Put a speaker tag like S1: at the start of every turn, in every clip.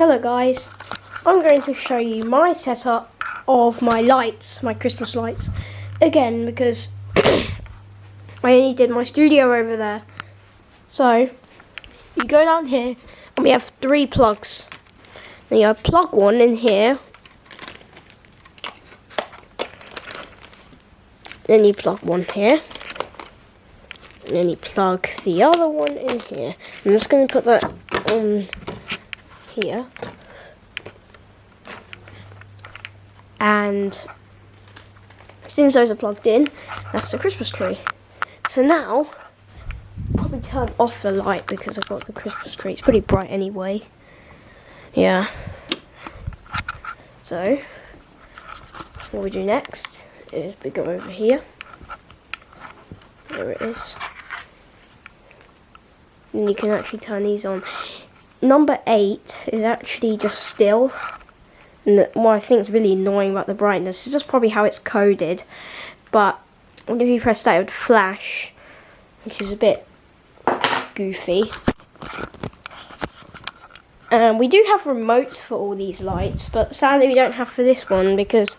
S1: Hello guys, I'm going to show you my setup of my lights, my Christmas lights, again because I only did my studio over there. So, you go down here and we have three plugs. Then you plug one in here. Then you plug one here. And then you plug the other one in here. I'm just going to put that on here. And since those are plugged in, that's the Christmas tree. So now, probably turn off the light because I've got the Christmas tree. It's pretty bright anyway. Yeah. So, what we do next is we go over here. There it is. And you can actually turn these on number eight is actually just still. And what I think is really annoying about the brightness is just probably how it's coded. But if you press that, it would flash, which is a bit goofy. And we do have remotes for all these lights, but sadly we don't have for this one because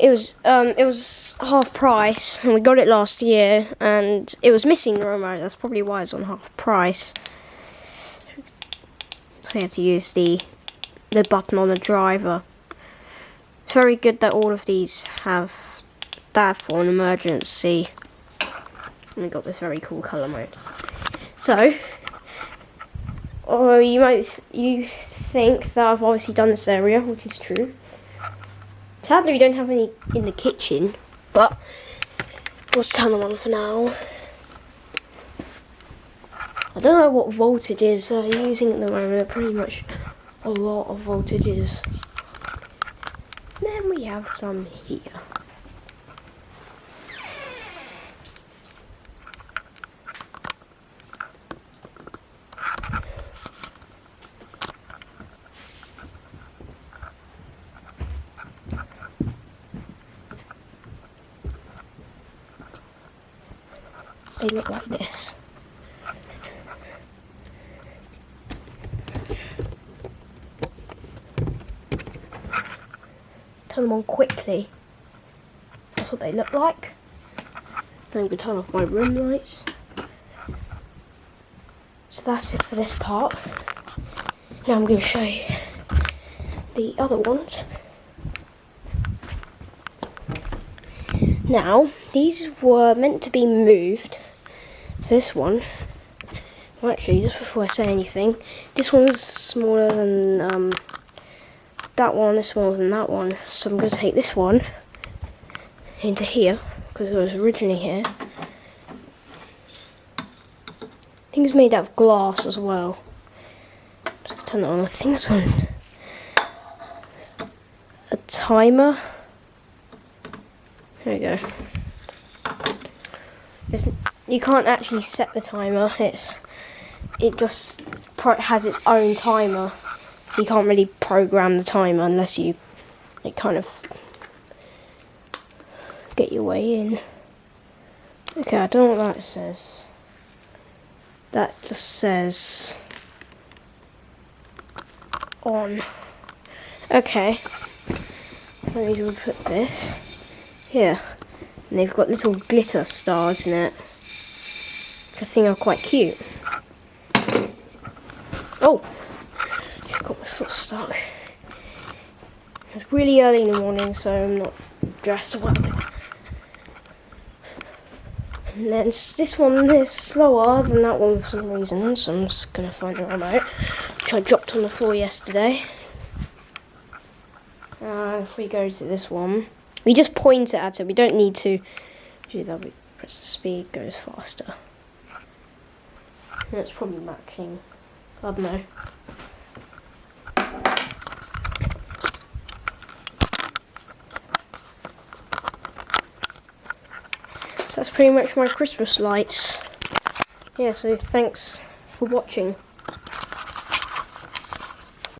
S1: it was um, it was half price, and we got it last year, and it was missing the remote. That's probably why it's on half price. You to use the the button on the driver. It's very good that all of these have that for an emergency. And we got this very cool colour mode. So, or you might th you think that I've obviously done this area, which is true. Sadly, we don't have any in the kitchen, but we'll turn them on for now. I don't know what voltages are using at the moment. Pretty much a lot of voltages. Then we have some here. They look like this. Turn them on quickly. That's what they look like. Then I'm going to turn off my room lights. So that's it for this part. Now I'm going to show you the other ones. Now, these were meant to be moved. So this one, well actually, just before I say anything, this one's smaller than um, that one is smaller than that one. So I'm going to take this one into here, because it was originally here. I think it's made out of glass as well. Just turn it on. I think it's on a timer. There we go. It's, you can't actually set the timer. It's it just has its own timer. So you can't really program the timer unless you like, kind of get your way in. Okay, I don't know what that says. That just says on. Okay. I need to put this here. And they've got little glitter stars in it. I think are quite cute. Oh! Foot stuck. It's really early in the morning, so I'm not dressed well. And then this one is slower than that one for some reason, so I'm just going to find a remote, which I dropped on the floor yesterday. And if we go to this one, we just point it at it, we don't need to do that, we press the speed, goes faster. It's probably matching, I don't know. That's pretty much my Christmas lights. Yeah, so thanks for watching.